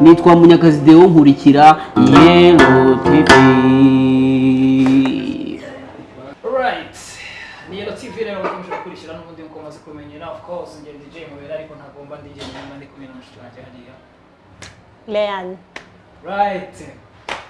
nitwa munyakazi deo nkurikira yelo tv Alright. Ni Yellow TV rero mukomeje gukurikira n'ubundi nk'uko mumaze kumenyera of course ngeri DJ mubera ariko ntagomba ndi jye nyuma ndi kumwe na mushiki wanjye hariya. Leanne Right.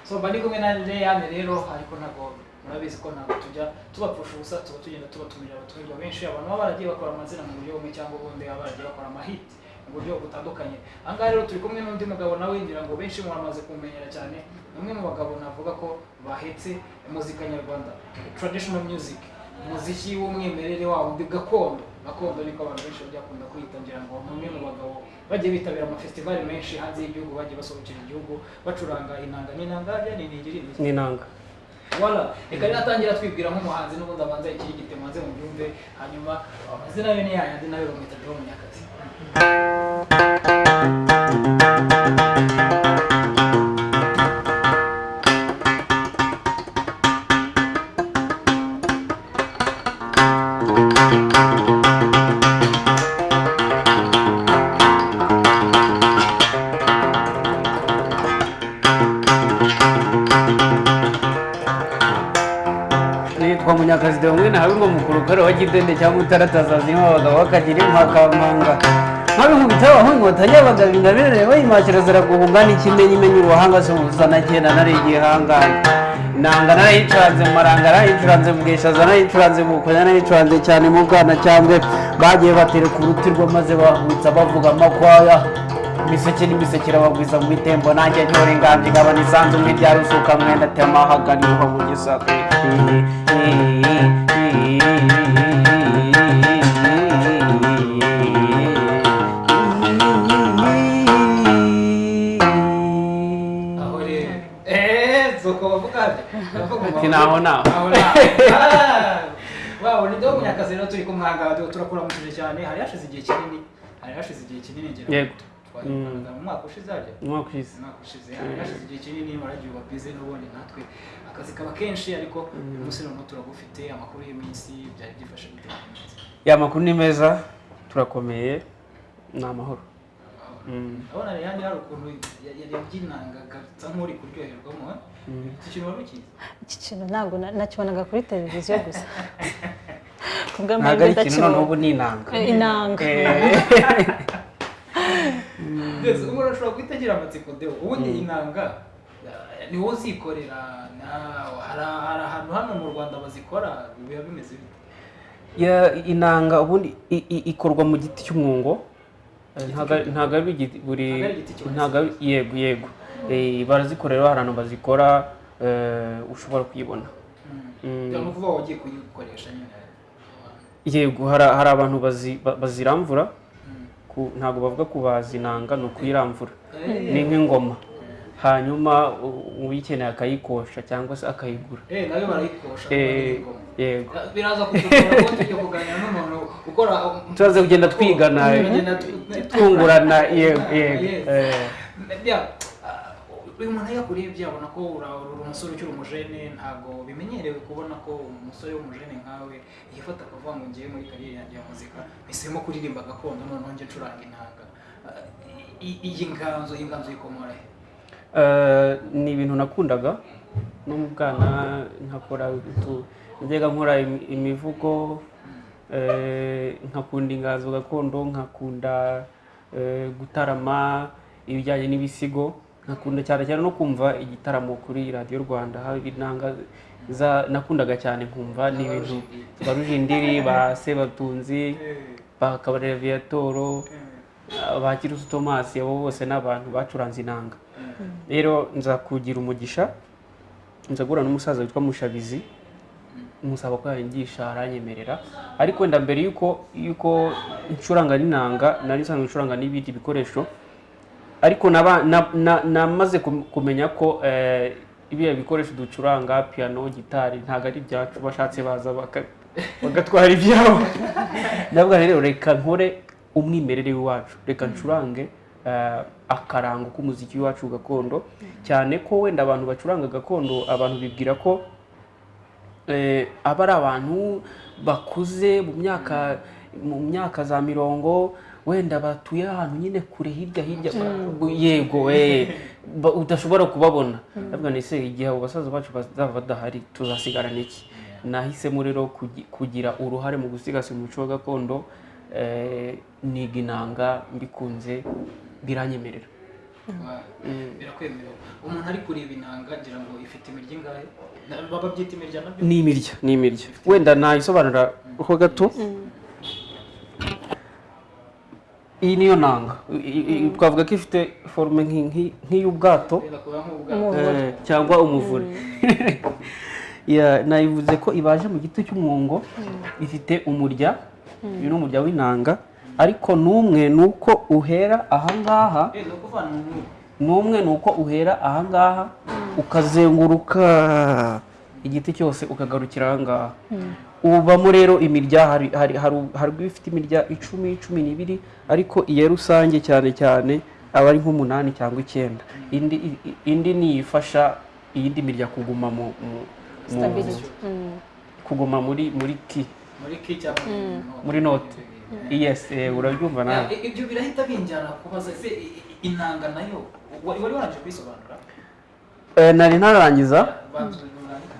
So mba ndi kumwe na Leanne rero ariko ntago murabizi ko ntabwo tujya tubapfusha ubusa tuba tugenda tubatumira abatumirwa benshi abantu baba baragiye bakora amazina mu buryo bumwe cyangwa ubundi baba baragiye bakora amahiti mu buryo butandukanye. Aha ngaha rero turi kumwe n'undi mugabo nawe ngira ngo benshi muramaze kumumenyera cyane ni umwe mu bagabo navuga ko bahetse muzika nyarwanda traditional music umuziki w'umwimerere wawo undi gakondo. Gakondo niko abantu benshi bakunda kwita ngira ngo ni umwe mu bagabo bagiye bitabira amafestivali menshi hanze y'igihugu bagiye basohokera igihugu bacuranga inanga. N'inanga ni ningiri n'inanga wala reka rero atangira twibwira nk'umuhanzi n'ubundi abanza ikirigite maze mubyumve hanyuma amazina yo ni yayandi nawe bamwita Deo Munyakazi wa gidende cyangwa utaratazazimo abagabo bakagira impakambanga nkabikubita aho inkota y'abagabo ingabire bayimakira ziraguhunga n'ikimenyimenyi uruhanga se ubuzana kenda nari igihangane inanga narayicuranze mu maranga narayicuranze mu bwishaza narayicuranze mu bukonya narayicuranze cyane mu bwana cyangwa bagiye batereka urutirwa maze bahutsa bavuga amakwaya imiseke n'imiseke irabagwiza mu itembo nanjye ntora ingambye ngabana isanzu mu irya rusuka mwenda temahaga ni ho mu gisaka zoko bavuga Ati naho naho. aho naho waba ni Deo Munyakazi rero turi kumwanga turakuramukije cyane. Hari hashize igihe kinini hari hashize igihe kinini ngira ngo Yego. twayikoranaga mu mwaka ushize harya umwaka ushize. Umwaka ushize hari hashize igihe kinini waragiye uba bize n'ubundi natwe. Akazi kaba kenshi ariko uyu munsi noneho turagufite amakuru y'iminsi byari byifashe gute ya makuru ni meza turakomeye ni amahoro. Mm. ndabona rero hari ukuntu ya- ya- yabyinangaga nk'uri kuryoherwamo eh? Iki kintu ntabwo na- nakibonaga kuri televiziyo gusa. Ntabwo ari ikintu noneho ndakibona ubu ni inanga. Eh, inanga. Eh. Mbese umuntu ashobora guhita agira amatsiko deo. Ubundi inanga. Eh, ni wowe uzikorera na- hari ahantu hano mu rwanda bazikora biba bimeze bite? Inanga ubundi ikorwa mu giti cy'umwungo. Eh, ntabwo ari- buri Ntabwo yego yego. Eh, barazikorera hari ahantu bazikora eh, ushobora kuyibona. Mm. ni ukuvuga wagiye kuyikoresha nyine yego hari abantu bazi- ba- baziramvura. Mm. ku- ntabwo bavuga kubaza inanga ni ukuyiramvura Eh, ni nk'ingoma. Hanyuma uyikeneye akayikosha cyangwa se akayigura. Eh, na yo barayikosha yego. Biraza kutugora ko tujya kuganira n'umuntu ukora turaza kugenda twigana twungurana yego yego. Uyu muntu iyo akurebye abona ko ura- uri umusore ukiri umujene ntabwo bimenyerewe kubona ko umusore w'umujene nkawe yifata akavuga ngo ngiye muri kariyeri yanjye ya muzika mpisemo kuririmba gakondo noneho njye ncuranga inanga. Ah, i- iyi nganzo iyi nganzo yikomora he? Eh, ni ibintu nakundaga no mu bwana nkakora najyaga nkora imi- imivugo eh, nkakunda inganzo gakondo nkakunda eh, gutarama ibijyanye n'ibisigo. Nkakunda cyane cyane no kumva igitaramo kuri radiyo rwanda. Haba inanga za- nakundaga cyane nkumva ni ibintu ba rujindiri ba sebatunzi ba kabarera viatoro ba kirusu tomasi abo bose ni abantu bacuranze inanga. Rero nza kugira umugisha nza guhura n'umusaza witwa mushabizi musaba ko yanyigisha aranyemerera. Ariko wenda mbere y'uko y'uko ncuranga n'inanga nari nsanzwe ncuranga n'ibindi bikoresho ariko namaze kum- kumenya ko eh, ibiya bikoresho ducuranga piano gitari ntabwo ari ibyacu bashatse baza bagatwara ibyabo ndavuga rero reka nkore umwimerere w'iwacu. Reka ncurange eh, akarango k'umuziki w'iwacu gakondo. Cyane ko wenda abantu bacuranga gakondo abantu bibwira ko eh, aba ari abantu bakuze mu myaka mu myaka za mirongo wenda batuye ahantu nyine kure hirya hirya. Yego eh, ba- udashobora kubabona. Ndavuga ni se igihe abo basaza bacu bazaba badahari tuzasigarana iki? Nahisemo rero kugi- kugira uruhare mu gusigasira umuco gakondo eh, niga inanga mbikunze biranyemerera birakwemerera umuntu ari kureba inanga ngira ngo ifite imirya ingahe? Na- baba byita imirya na byo ni imirya ni imirya. Wenda nayisobanura ho gato? Iyi niyo nanga. Twavuga ko ifite forume nk'i- nk'i- nk'iy'ubwato eh, cyangwa umuvure. Ya, nayivuze ko ibaje mu giti cy'umwungo ifite umurya. Uyu ni umurya w'inanga. Ariko n'umwe ni uko uhera ahangaha Eh, n'umwe ni uko uhera ahangaha ukazenguruka. Igiti cyose ukagarukira ahangaha ubamo rero imirya hari ifite imirya icumi cumi n'ibiri ariko iya rusange cyane cyane aba ari nk'umunani cyangwa icyenda. Indi i- indi niyo ifasha iyindi mirya kuguma mu, mu, mu stability Mm. kuguma muri muri ki muri ki cyangwa muri note. Yes eh, urabyumva nawe. I- ibyo birahita binjyana kubaza ese inanga na yo wari wari warangije kuyisobanura Eh, nari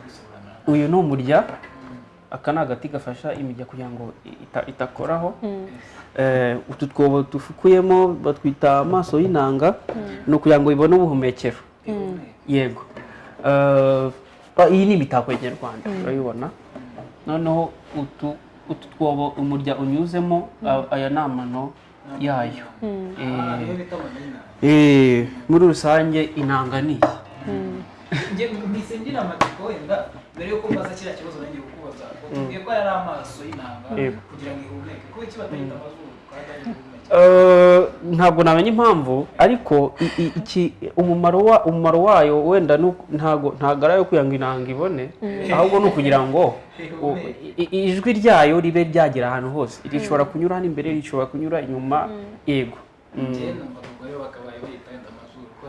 kuyisobanura uyu ni umurya. Aka ni agati gafasha imirya kugira ngo ita- itakoraho. Eh, utu twobo dufukuyemo batwita amaso y'inanga ni ukugira ngo ibone ubuhumekero. Yego. Eh, ah, iyi ni imitako ya kinyarwanda urayibona noneho utu twobo umurya unyuzemo aya ni amano yayo. Ah, Eh, eh, muri rusange inanga ni iyi. Ngira amatsiko wenda. Mbere yuko mbaza kiriya kibazo nagiye kukubaza utubwiye ko yari amaso y'inanga Yego. kugira ngo ihumeke. Kuko iki batayita amazuru kandi ari ihumeke. Eh, ntabwo namenya impamvu ariko i- i- iki umumaro wa umumaro wayo wenda ntago ari ayo kugira ngo inanga ibone. Ahubwo ni ukugira ngo ijwi ryayo ribe ryagera ahantu hose. Rishobora kunyura hano imbere rishobora kunyura inyuma. Yego Mm. njye numva ubwo rero bakabaye bayita wenda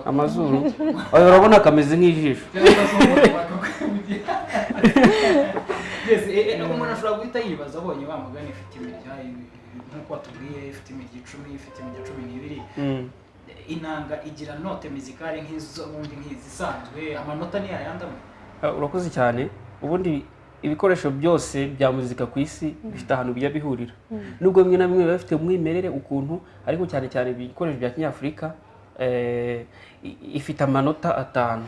amazuru. Urabona kameze nk'ijisho. Yes, eh, eh, umuntu ashobora guhita yibaza abonye wa mugani ifite imirya i- nk'uko watubwiye ifite imirya icumi ifite imirya cumi n'ibiri. Mm. inanga igira note mizikale nk'izo bundi nk'izisanzwe amanota ni Eh, urakoze cyane. Ubundi ibikoresho byose bya muzika ku isi bifite ahantu bijya bihurira. Nubwo bimwe na bimwe biba bifite umwimerere ukuntu ariko cyane cyane ibikoresho bya kinyafurika eh, ifite amanota atanu.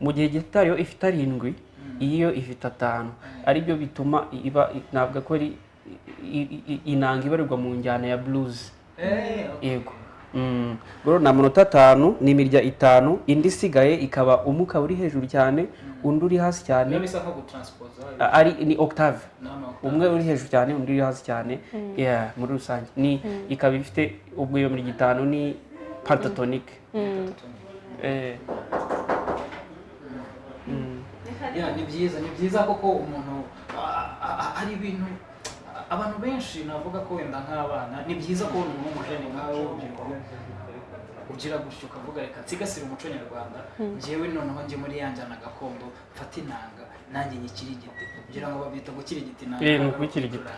Mu gihe gitari yo ifite arindwi iyo ifite atanu. Aribyo bituma iba navuga ko ari inanga ibarirwa mu njyana ya blues. Eh, yego. Rero ni amanota atanu ni imirya itanu indi isigaye ikaba umwe ukaba uri hejuru cyane undi uri hasi cyane. Ari ni octave. Umwe uri hejuru cyane undi uri hasi cyane. Muri rusange. Ni ikaba ifite ubwo iyo mirya itanu ni pentatonic eh, mm. ya ni byiza ni byiza koko umuntu hari ibintu abantu benshi navuga ko wenda nk'abana ni byiza ko umuntu w'umujene nkawe w'urubyiruko ugira gutyo ukavuga reka nsigasire umuco nyarwanda njyewe noneho njye muri ya njyana gakondo mfate inanga nanjye nyikirigite kugira ngo babyita gukirigita inanga Eh, ni ukubikirigita.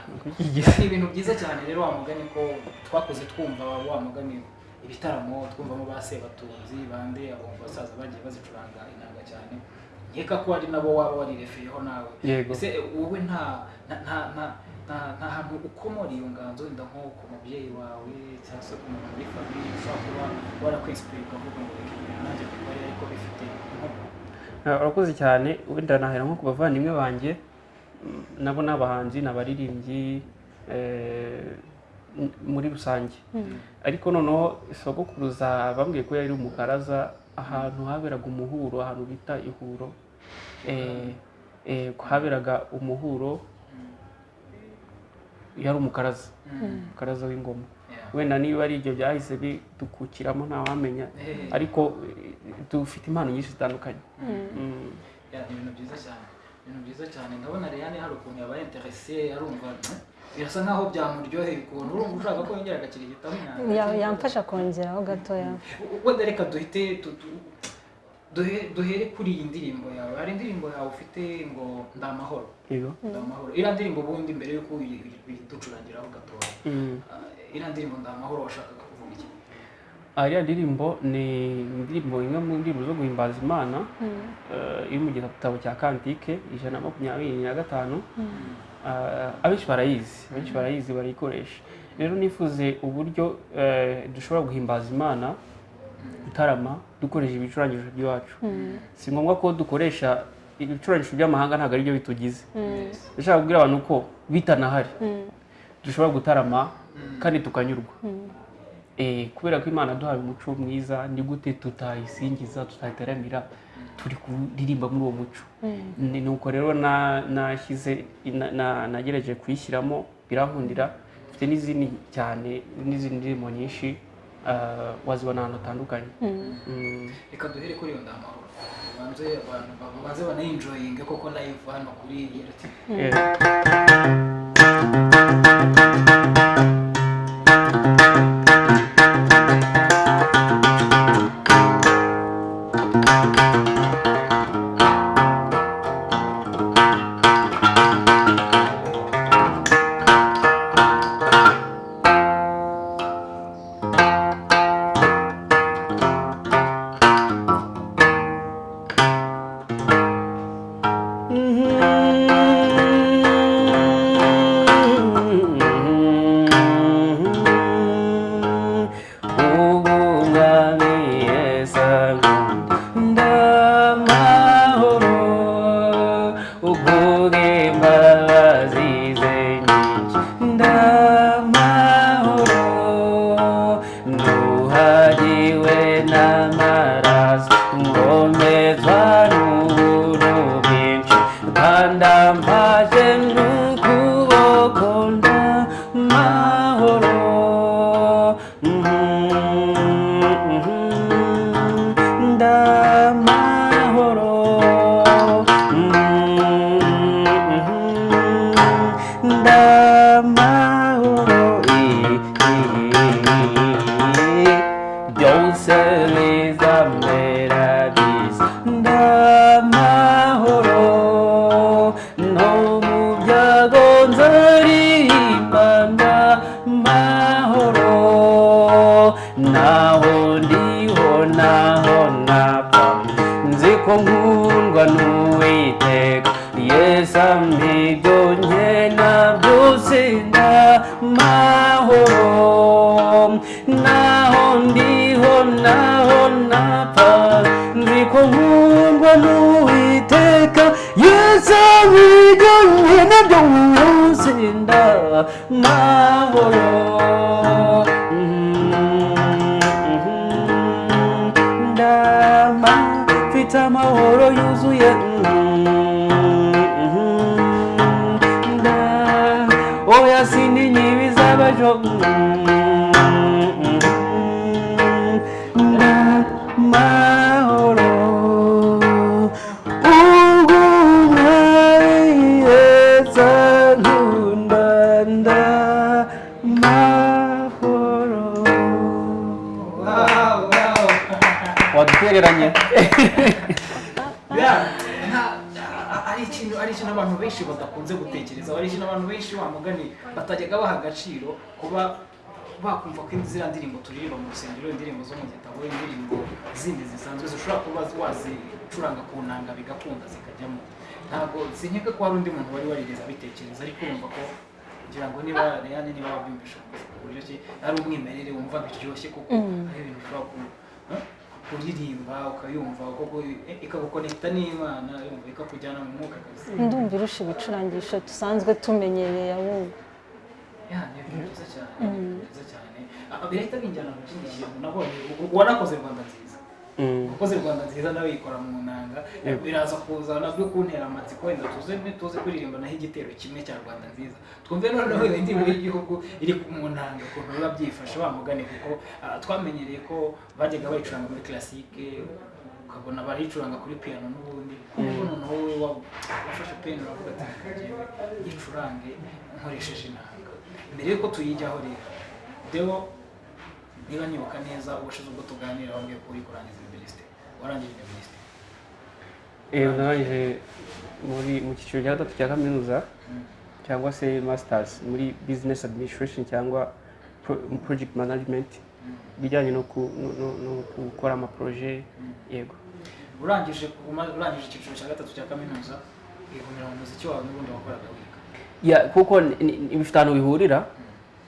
ni ibintu byiza cyane rero wa mugani ko twakoze twumva wa mugani ibitaramo twumvamo ba sebatunzi bande abo basaza bagiye bazicuranga inanga cyane. Nkeka ko ari nabo waba warirefeyeho nawe. Ese wowe nta nta nta nta- hantu ukomora iyo nganzo wenda nko ku mubyeyi wawe cyangwa se ku muntu muri famiye ushobora kuba warakwinsipiye ukavuga ngo reka ibintu nanjye mbikore ariko bifite inkomoko. Ah, urakoze cyane. Wenda nahera nko ku bavandimwe banjye nabo ni abahanzi ni abaririmbyi eh, muri rusange. Ariko noneho sogokuruza bambwiye ko yari umukaraza ahantu haberaga umuhuro ahantu bita ihuro. Eh, eh, haberaga umuhuro yari umukaraza. Umukaraza w'ingoma. Wenda niba ari ibyo byahise bidukukiramo ntawamenya ariko eh, dufite impano nyinshi zitandukanye. Mm. Ya, ni ibintu byiza cyane. Ibintu byiza cyane. Ndabona Reyane hari ukuntu yabaye interese arumva "Hmm, birasa nkaho byamuryoheye ukuntu. Urumva ushaka ko yongera agakirigitamo Ya- yamfasha kongeraho gatoya wenda reka duhite tu- tu- duhe- duhere kuri iyi ndirimbo yawe. Hari indirimbo yawe ufite ngo ndamahoro ndamahoro iriya ndirimbo ubundi mbere y'uko uyi- uyi- uyiducurangiraho gatoya Mm. Ah, iriya ndirimbo ndamahoro washakaga kuvuga iki? Ah, iriya ndirimbo ni indirimbo imwe mu ndirimbo zo guhimbaza imana eh, iri mu gitabo cya kantike ijana na makumyabiri na gatanu. Ah, abenshi barayizi abenshi barayizi barayikoresha rero nifuze uburyo eh, dushobora guhimbaza imana gutarama dukoresha ibicurangisho by'iwacu. Si ngombwa ko dukoresha ibicurangisho by'amahanga ntabwo ari byo bitugize ndashaka kubwira abantu ko bitanahari dushobora gutarama kandi tukanyurwa. Eh, kubera ko imana duhaye umuco mwiza ni gute tutayisingiza tutayitaramira turi kuririmba muri uwo muco ni nuko rero na- nashyize na- na- nagerageje kuyishyiramo birankundira mfite n'izindi cyane n'izindi ndirimbo nyinshi ah, wazibona ahantu hatandukanye Mm. reka duhere kuri iyo ndamahoro banze banayinjoyinge koko live hano kuri yero tv I've ndamahoro ndama mfite amahoro yuzuye abantu benshi wa mugani batajyaga baha agaciro kuba bakumva ko ziriya ndirimbo turirimba mu rusengero indirimbo zo mu gitabo indirimbo zindi zisanzwe zishobora kuba wazicuranga ku nanga bigakunda zikajyamo ntabwo sinkeka ko hari undi muntu wari warigeze abitekereza ariko urumva ko kugira ngo niba reyane niba wabyumvisha ku buryo ki ari umwimerere wumva biryoshye kuko ari ibintu ushobora ku huh? Kuririmba ukayumva ikagukonekita n'imana yumva ikakujyana mu mwuka kabisa. Ndumva irusha ibicurangisho dusanzwe tumenyereye ahubwo. Ya ni ibintu byiza cyane cyane. Ah, birahita binjyana mu kindi kintu nabonye wanakoze rwanda nziza. Ukoze rwanda nziza nawe yikora mu nanga. Biraza kuza na byo kuntera amatsiko wenda tuze tuze kuririmba naho igitero kimwe cya rwanda nziza. Twumve noneho iyo ndirimbo y'igihugu iri mu nanga ukuntu biba byifashe wa mugani kuko ah, twamenyereye ko bajyaga bayicuranga muri classique ukabona barayicuranga kuri piano n'ubundi. Ariko noneho wowe wa- wafashe peni uravuga ati "Reka njyewe yicurange nkoresheje inanga. Mbere yuko tuyijyaho rero deo niba nibuka neza ubushize ubwo tuganira wambwiye ko uri kurangiza warangije university Eh, narangije muri mu cyiciro cya gatatu cya kaminuza cyangwa se masters muri business administration cyangwa pro- project management bijyanye no gukora amaproje yego urangije urangije icyiciro cya gatatu cya kaminuza wigumira mu muziki wawe n'ubundi wakoraga wiga ya kuko bifite ahantu bihurira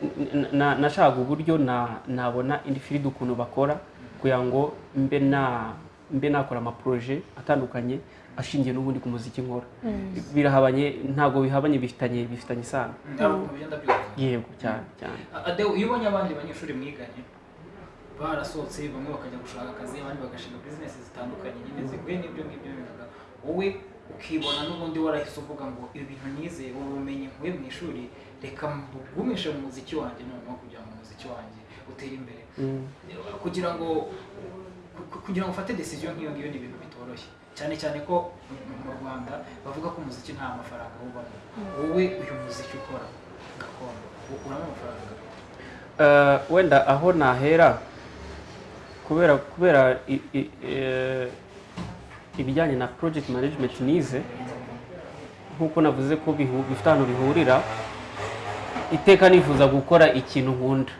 n- na- nashakaga uburyo na- nabona indi field ukuntu bakora kugira ngo mbe na mbe nakora amaproje atandukanye ashingiye n'ubundi ku muziki nkora. Birahabanye ntabwo bihabanye bifitanye bifitanye isano. Yego cyane cyane. Adeo iyo ubonye abandi banyeshuri mwiganye barasohotse bamwe bakajya gushaka akazi abandi bagashinga bizinesi zitandukanye nyine zihuye n'ibyo ngibyo bivuga wowe ukibona n'ubundi warahise uvuga ngo ibi bintu nize ubu bumenyi nkuye mu ishuri reka mbugumishe mu muziki wanjye noneho kugira ngo umuziki wanjye utere imbere. Mm. kugira ngo kugira ngo ufate decision nk'iyo ngiyo ni ibintu bitoroshye. Cyane cyane ko mu- Rwanda bavuga ko umuziki nta mafaranga ubamo. Wowe uyu muziki ukora gakondo ukuramo amafaranga gakondo Eh, wenda aho nahera kubera kubera i- i- eh, ibijyanye na project management nize nk'uko navuze ko bifite ahantu bihurira iteka nifuza gukora ikintu nkunda.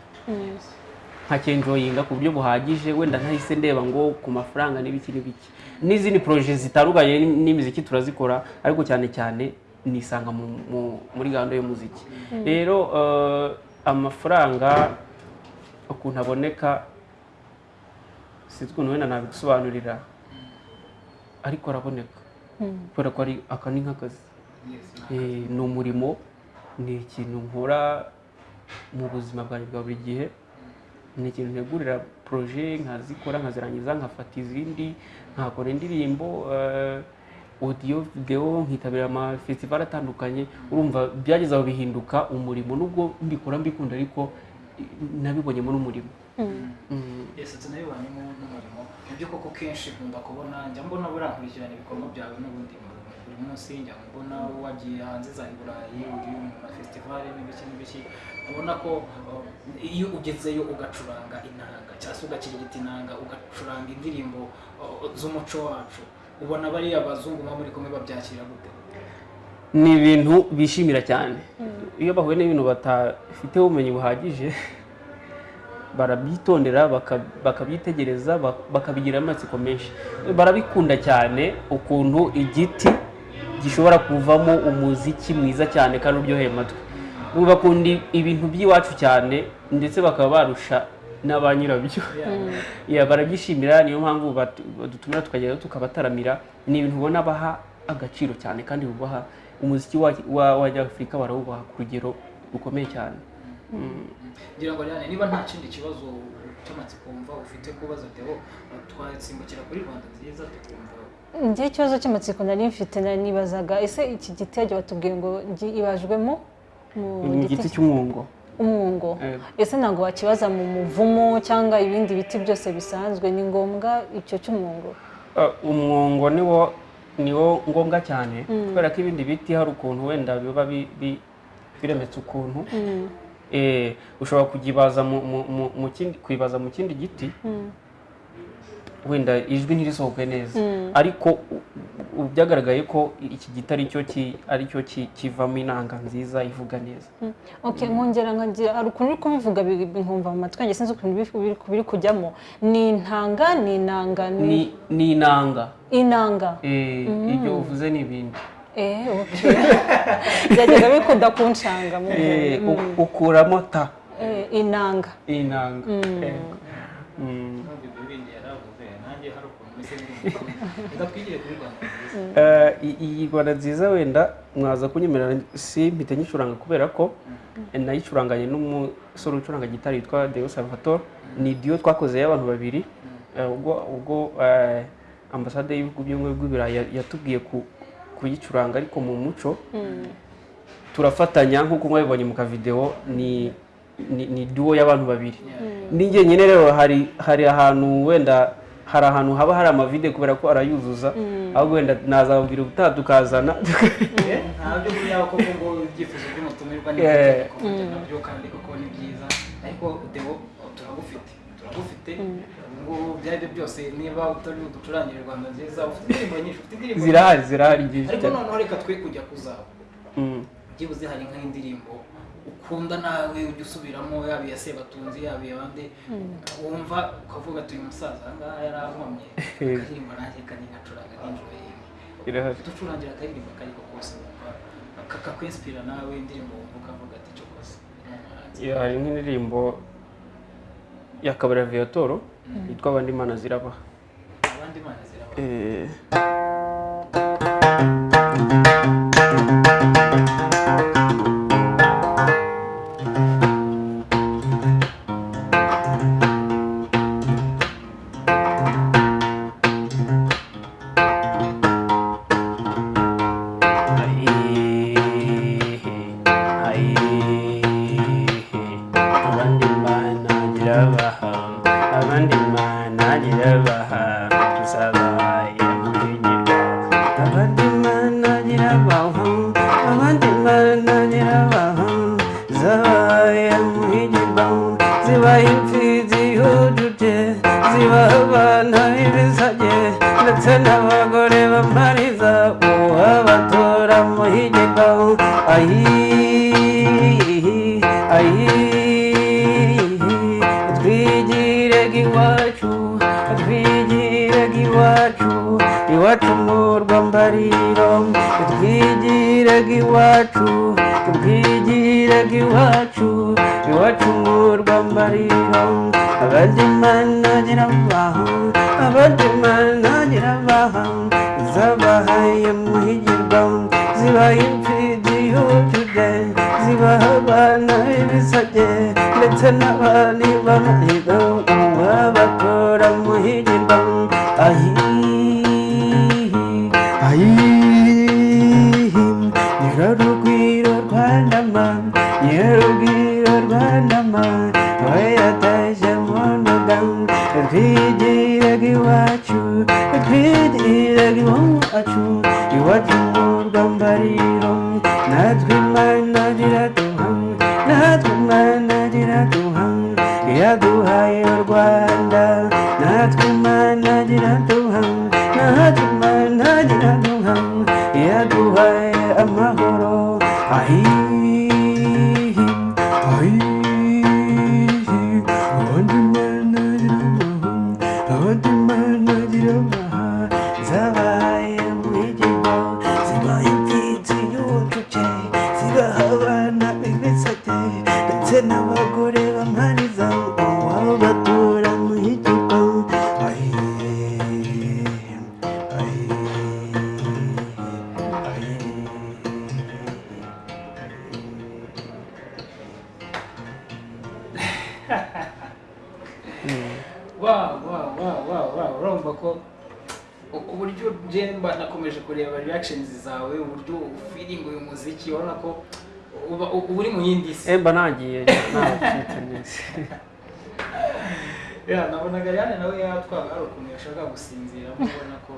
Nkakenjoyinga ku buryo buhagije wenda ntahise ndeba ngo ku mafaranga n'ibiki n'ibiki n'izindi proje zitandukanye n'imiziki turazikora ariko cyane cyane nisanga mu- mu- muri gahunda y'umuziki. Rero eh, amafaranga ukuntu aboneka sinzi ukuntu wenda nabigusobanurira ariko araboneka. Kubera ko ari aka ni nk'akazi. Eh, ni umurimo ni ikintu nkora mu buzima bwanjye bwa buri gihe. Ni ikintu ntegurira poroje nkazikora nkazirangiza nkafata izindi nkakora indirimbo eh, audio video nkitabira amafestival atandukanye. Urumva byageze aho bihinduka umurimo nubwo mbikora mbikunda ariko eh, nabibonyemo n'umurimo. Yes, tunabibonyemo n'umurimo ni byo koko kenshi nkunda kubona njya mbona burankurikirana ibikorwa byawe n'ubundi mu- buri munsi njya mbona wagiye hanze za Burayi uri mu mafestivale n'ibiki n'ibiki. Ubona ko uh, iyo ugezeyo ugacuranga inanga cyangwa se ugakirigita inanga ugacuranga indirimbo uh, z'umuco wacu. Ubona bariya bazungu muba muri kumwe babyakira gute? Ni ibintu bishimira cyane. Iyo bahuye n'ibintu batafiteho ubumenyi buhagije barabyitondera baka- bakabyitegereza bak- bakabigira amatsiko menshi. Barabikunda cyane ukuntu igiti gishobora kuvamo umuziki mwiza cyane kandi uryoheye amatwi. Bakunda ibintu by'iwacu cyane ndetse bakaba barusha na ba nyirabyo. Ya, barabyishimira niyo mpamvu badutumira tukagerayo tukabataramira. Ni ibintu ubona baha agaciro cyane kandi bubaha umuziki wa- w'abanyafurika barawubaha ku rugero rukomeye cyane. Mm. ngira ngo niba nta kindi kibazo cy'amatsiko wumva ufite kubaza Theo twasimbukira kuri Rwanda nziza tukumva njye ikibazo cy'amatsiko nari mfite nari nibazaga ese iki giti yagiye batubwiye ngo ibajwemo mu ni igiti cy'umwungo. Umwungo. Yego. ese ntabwo wakibaza mu muvumo cyangwa ibindi biti byose bisanzwe? Ni ngombwa icyo cy'umwungo. Uh, umwungo niwo niwo ngombwa cyane kubera ko ibindi biti hari ukuntu wenda biba bi- bi- biremetse ukuntu. Eh, ushobora kuyibaza mu kindi giti. Wenda ijwi ntirisohoke neza. Ariko u- u- byagaragaye ko iki giti ari cyo ki- ari cyo ki- kivamo inanga nziza ivuga neza. Okay nkongera nkagira hari ukuntu uri kubivuga bi- bi- nkumva mu matwi yanjye sinzi ukuntu biri- kujyamo. Ni intanga ni inanga ni inanga. Inanga. Eh, ibyo uvuze ni ibindi. Eh byajyaga bikunda kunshanga Eh, ukuramo ta. Inanga. Inanga Yego. Mm. nubwo ibyo bindi yaravuze nanjye hari ukuntu meze nk'umuntu reka twigire kuri Rwanda nziza Eh, i- iyi rwanda nziza wenda mwaza kunyemerera si mpita nyicuranga kubera ko nayicuranganye n'umusore ucuranga gitari witwa Deo Salvatore. Ni duo twakoze y'abantu babiri. Eh, ubwo ubwo eh, ambasade y'ibihugu by'ubumwe bw'ibirayi ya- yatubwiye ku- kuyicuranga ariko mu muco turafatanya nk'uko mwabibonye mu kavideo ni ni, duo y'abantu babiri. Ni njyenyine rero hari hari ahantu wenda hari ahantu haba hari amavide kubera ko arayuzuza ahubwo wenda nazababwira ubutaha tukazana. Ntabyo buriya koko ngo ibyifuzo by'umutumirwa na byo kandi koko ni byiza. Ariko Deo turagufite turagufite. Ubu ngubu ibyo ari byo byose niba utari uducurangire rwanda nziza ufite indirimbo nyinshi ufite indirimbo zirahari zirahari ariko noneho reka twe kujya kuzabo Mm. byibuze hari nk'indirimbo ukunda nawe ujya usubiramo yaba iya sebatunzi yaba iya bande wumva ukavuga ati uyu musaza aha ngaha yarankomye akaririmba nanjye kani gacuranga ninjoro yewe irahari. Uducurangira akaririmbo kariko kose wumva kakakwinsipira nawe indirimbo wumva ukavuga ati cyo kose. Hari nk'indirimbo ya kabari viatoro yitwa abandi mana zirabaha abandi mana ziraba. B'amahigo uwabakora muhigirwa ahihi jemba nakomeje kureba reactions zawe uburyo ufiringa uyu muziki urabona ko uba uri mu yindi si. Emba nagiye nabacitse neza. Ya nabonaga yane nawe yatwaga hari ukuntu yashaka gusinzira mubona ko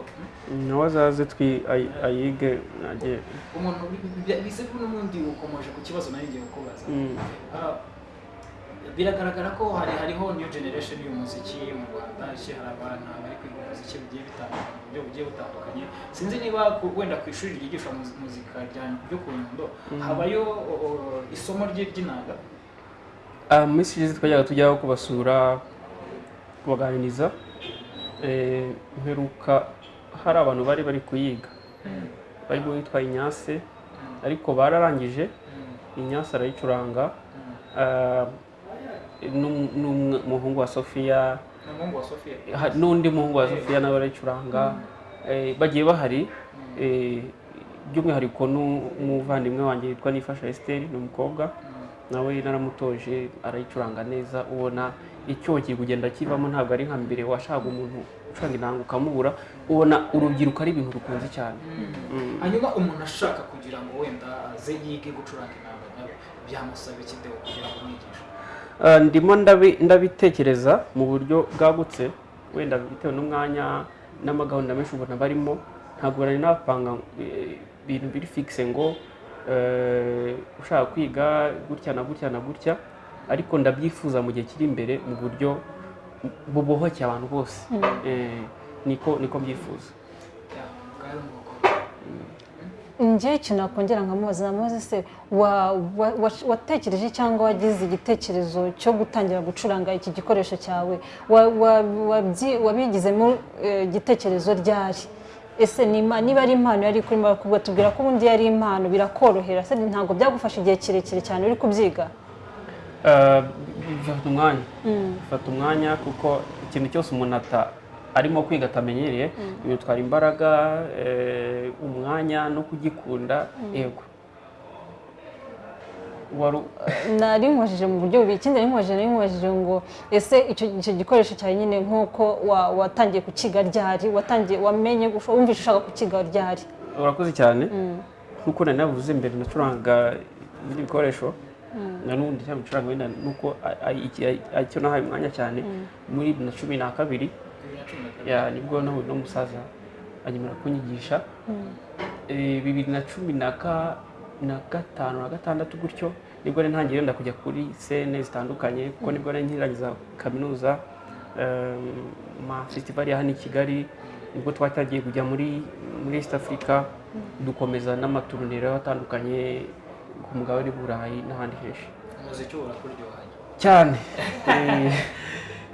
hmm, nawe azaze twi ay- ayige nagiye umuntu bi- bise n'ubundi ukomeje ku kibazo na yo ngiye kukubaza Mm. Ah, biragaragara ko hari hariho new generation y'umuziki mu Rwanda hari abana bari kwiga umuziki bugiye bitandukanye mu buryo bugiye butandukanye sinzi niba wenda ku ishuri ryigisha muzi- muzika rya- ryo ku Nyundo habayo o, o, isomo rye ry'inanga Ah, mu minsi ishize twajyaga tujyaho kubasura kubaganiriza Eh, mperuka hari abantu bari bari kuyiga. Barimo witwa Inyase ariko bararangije Inyase arayicuranga. Ah, n'um- n'umuhungu wa Sofiya n'undi muhungu wa Sofiya nawe arayicuranga Eh, bagiye bahari eh, by'umwihariko n'umuvandimwe wanjye witwa Nifasha Esther ni umukobwa. Nawe naramutoje arayicuranga neza ubona icyo kiri kugenda kivamo ntabwo ari nka mbere washaka umuntu ucuranga inanga ukamubura ubona urubyiruko ari ibintu rukunze cyane. Mm. hanyuma umuntu ashaka kugira ngo wenda aze yige gucuranga inanga byamusaba iki kugira ngo umwigishe? Ndimo ndabi- ndabitekereza mu buryo bwagutse. Wenda bitewe n'umwanya n'amagahunda menshi ubona barimo ntabwo nari napanga eh, ibintu biri fixe ngo eh, ushaka kwiga gutya na gutya na gutya. Ariko ndabyifuza mu gihe kiri imbere mu buryo bubohoke abantu bose. Eh, niko niko mbyifuza. Ya, bwari ubwoko njye ikintu nakongera nkamubaza namubaza se wa- wa- wa- watekereje cyangwa wagize igitekerezo cyo gutangira gucuranga iki gikoresho cyawe? Wabigizemo eh, igitekerezo ryari? Ese niba ari impano yari kuri bakubwa tubwira ko ubundi yari impano birakorohera. Ntabwo byagufasha igihe kirekire cyane uri kubyiga? Eh, bifata umwanya. Bifata umwanya kuko ikintu cyose umuntu arimo kwiga atamenyereye bimutwara imbaraga eh, umwanya no kugikunda yego. Wari nari nkwajije mu buryo bubiri. Ikindi nari nkwajije nari nkwajije ngo ese icyo gikoresho cyawe nyine nk'uko wa- watangiye kukiga ryari? Watangiye wamenye wumvise ushaka kukiga ryari? Urakoze cyane. Nk'uko nari navuze mbere nacurangaga ibindi bikoresho na n'ubundi cyangwa bicuranga wenda nuko icyo nahaye umwanya cyane muri bibiri na cumi na kabiri ya ni bwo nahuye n'umusaza anyemera kunyigisha. Eh, bibiri na cumi na ka- na gatanu na gatandatu gutyo ni bwo nari ntangiye wenda kujya kuri sene zitandukanye kuko ni bwo nari nkirangiza kaminuza eh, ma festival ya hano i kigali ni bwo twatangiye kujya muri muri east africa dukomeza n'amaturuniro atandukanye ku mugabane w'i burayi n'ahandi henshi. Umuziki uba urakuryohanye cyane. Eh,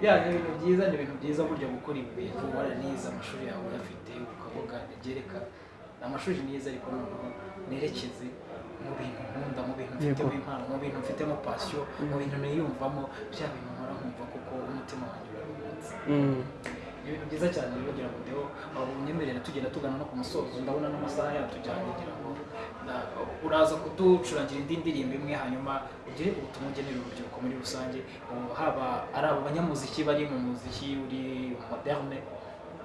ni ibintu byiza ni ibintu byiza burya gukora ibi bintu waranize amashuri yawe uyafite ukavuga ibyereka amashuri niza ariko noneho nerekeze mu bintu nkunda mu bintu mfitemo impano mu bintu mfitemo pasiyo mu bintu niyumvamo bya bintu nkora nkumva kuko umutima wanjye uraruhutse. Mm, ibintu byiza cyane rero kugira ngo ndeo unyemerere tugenda tugana no ku musozo ndabona n'amasaha yatujyanye ngira ngo uraza kuducurangira indi ndirimbo imwe hanyuma ugire ubutumwa ugenera urubyiruko muri rusange. Haba ari abo banyamuziki bari mu muziki uri moderne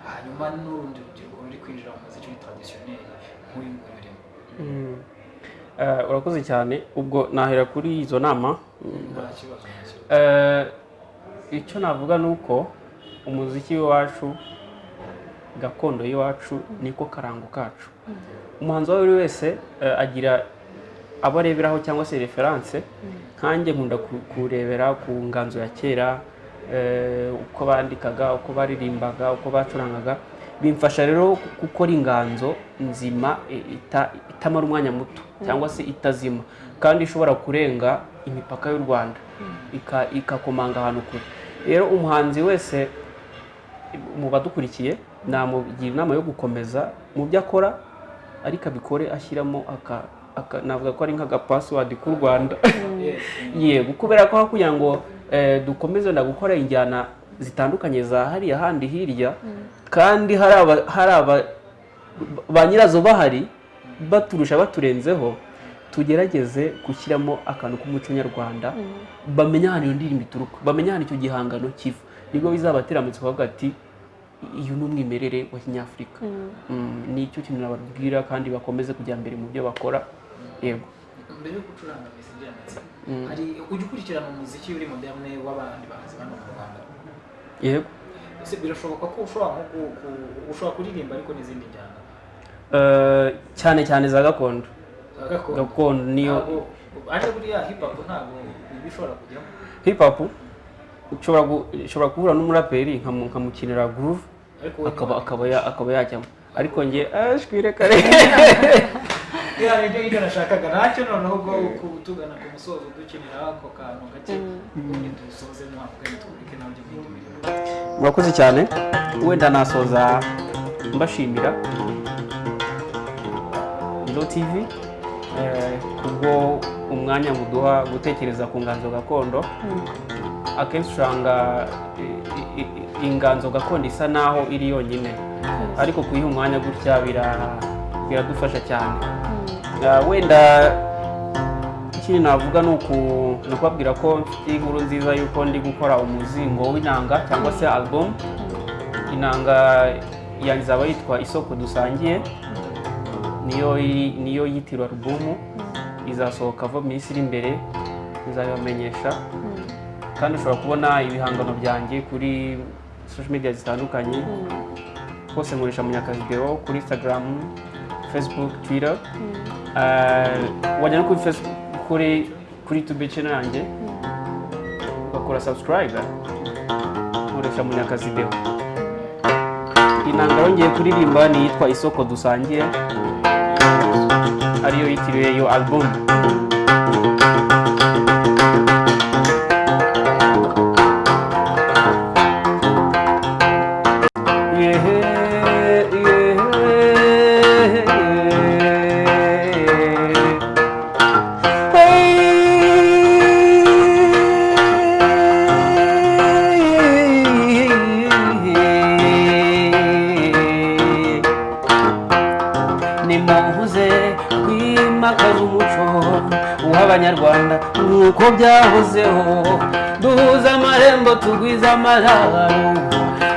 hanyuma n'urundi rubyiruko ruri kwinjira mu muziki uri traditionnel nk'uyu nguyu urimo. Mm. Eh, urakoze cyane. Ubwo nahera kuri izo nama. Eh, icyo navuga ni uko umuziki w'iwacu gakondo y'iwacu niko karango kacu. Umuhanzi uwo ari we wese eh, agira abo areberaho cyangwa se referanse nkanjye nkunda ku- kurebera ku nganzo ya kera eh, uko bandikaga uko baririmbaga uko bacurangaga. Bimfasha rero gu- gukora inganzo nzima itamara umwanya muto cyangwa se itazima kandi ishobora kurenga imipaka y'u rwanda. Ika- ikakomanga ahantu kure. Rero umuhanzi wese mu badukurikiye namugira inama yo gukomeza mu byo akora ariko abikore ashyiramo navuga ko ari nk'agapasiwadi k'u rwanda. Yes. yego kubera ko kugira ngo eh, dukomeze wenda gukora injyana zitandukanye za hariya handi hirya kandi hari aba, hari aba, ba nyirazo bahari baturusha baturenzeho tugerageze gushyiramo akantu k'umuco nyarwanda bamenye ahantu iyo ndirimbo ituruka bamenye ahantu icyo gihangano kiva. Ni bwo bizabatera amatsiko bavuga ati uyu ni umwimerere wa kinyafurika. Mm, ni icyo kintu nababwira kandi bakomeze kujya mbere mu byo bakora. Yego. Mbere yo gucuranga amatsiko hari ujya ukurikirana umuziki uri moderne w'abandi bahanzi bano mu rwanda? Yego. Ese birashoboka ko ushobora nko ku- ku- ushobora kuririmba ariko n'izindi njyana? Eh, cyane cyane za gakondo. Gakondo? Niyo ariko buriya hip hop ntabwo iba ishobora kujyamo. Hip hop? Ushobora gu- ushobora guhura n'umuraperi nkamu- nkamukinira groove akaba akaba ya- akaba yajyamo. Ariko njye ashwire kare. Ya ni byo ngibyo nashakaga. Ntacyo noneho ubwo ku- tugana ku musozo dukinira ako kantu gake. Ubundi dusoze ntabwo twurike na byo bindi bintu murakoze cyane. Wenda nasoza mbashimira. Ilo TV eh, kubwo umwanya muduha gutekereza ku nganzo gakondo. Akenshi usanga inganzo gakondo isa naho iri yonyine. Ariko kuyiha umwanya gutya bira- biradufasha cyane. Ah, wenda ikindi navuga ni uku- ni ukubabwira ko mfite inkuru nziza y'uko ndi gukora umuzingo w'inanga cyangwa se album. Inanga yanjye izaba yitwa isoko dusangiye. Niyo iri- niyo yitirwa alubumu izasohoka vuba minsi iri imbere nzabibamenyesha kandi ushobora kubona ibihangano byanjye kuri social media zitandukanye. Hose nkoresha munyakavideo kuri instagram facebook twitter. Eh, wajya no kuri facebook kuri kuri youtube channel yanjye. Ugakora subscribe. Nkoresha munyakazideho inanga yongeye kuririmba ni iyitwa isoko dusangiye. Ariyo yitiriwe iyo album.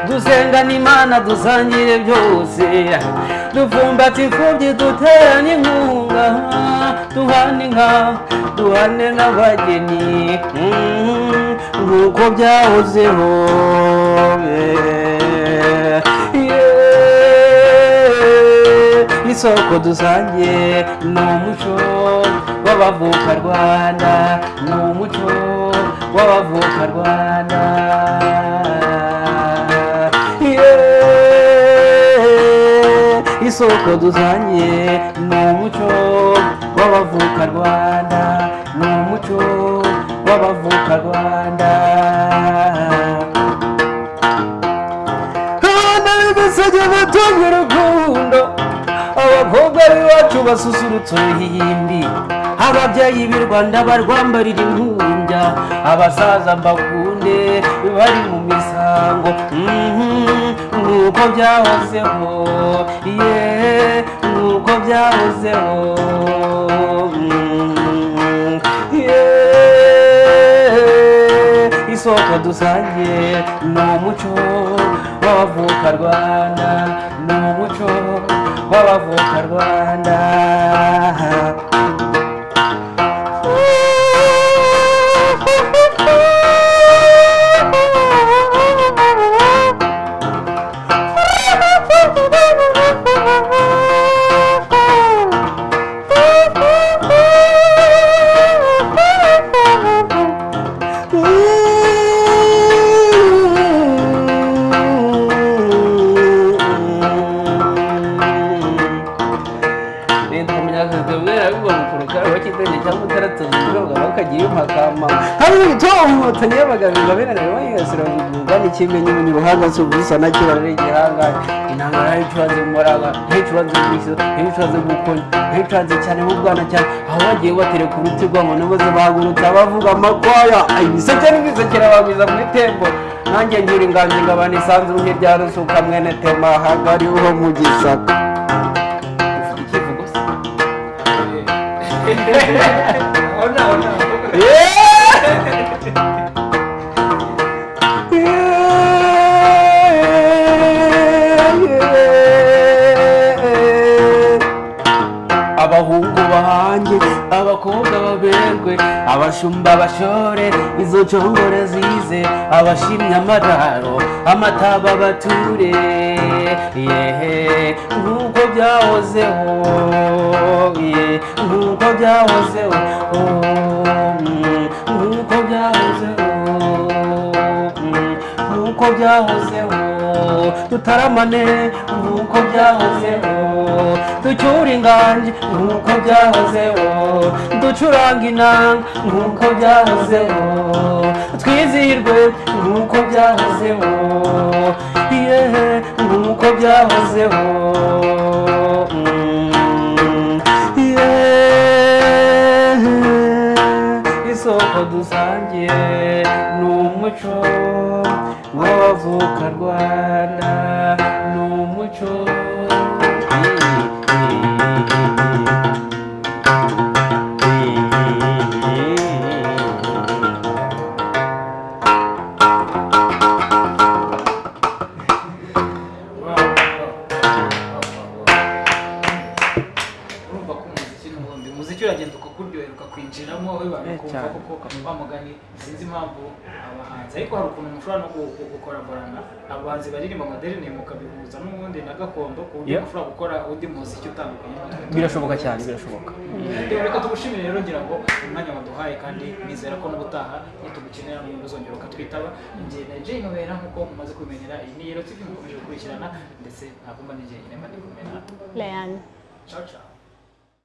Dusengana imana dusangire byose. Dufumbata imfubyi duterane inkunga duhane inka duhane n'abageni. Mm, nk'uko byahozeho. Isoko dusangiye ni umuco w'abavuka rwanda ni umuco w'abavuka rwanda. Isoko dusangiye ni umuco w'abavuka rwanda ni umuco w'abavuka rwanda. Abana b'imisage batunga urukundo abakobwa b'iwacu basusurutsa uruhimbi ababyeyi b'i rwanda barwambarira impumbya abasaza mbakunde bari mu misango. Nk'uko byahozeho ye nk'uko byahozeho yeah. isoko dusangiye ni umuco w'abavuka rwanda ni umuco w'abavuka rwanda mu ruhanga si ubusa na kira ari igihanga inanga na yo icuranze mu maraga na yo icuranze mu isi na yo icuranze mu konya na yo icuranze cyane mu bwana cyane aho bagiye batereka uruti rw'amuntu bose bahagurutse abavuga amakwaya ibiseke n'ibisekera bagwiza muri tembo nanjye ngira inganji ngabana isanzuru nk'irya rusuka mwene tema hagariho mu gisaka ufite abakobwa baberwe abashumba bashore izo congore zize abashimye amararo amataba bature. Yehe nk'uko byahozeho ye nk'uko byahozeho mm, nk'uko byahozeho mm, nk'uko byahozeho. Tutaramane nk'uko byahozeho ducyura inganji nk'uko byahozeho ducuranga inanga nk'uko byahozeho twizihirwe nk'uko byahozeho yehe nk'uko byahozeho isoko dusangiye ni umuco w'abavuka rwanda no gu- gu- gukoraborana abahanzi baririmba amadeni mukabihuza n'ubundi na gakondo ku buryo Yeah. mushobora gukora undi muziki utandukanye birashoboka cyane birashoboka. Reka tugushimire rero ngira ngo umwanya waduhaye kandi nizera ko n'ubutaha nitugukenera mu uzongera ukatwitaba njye na Jay Nowera nk'uko mumaze kubimenyera iyi ni Yero TV mukomeje gukurikirana ndetse ntabwo mba n'igihe nyine mba ndi kumwe na Leanne. Ciao ciao.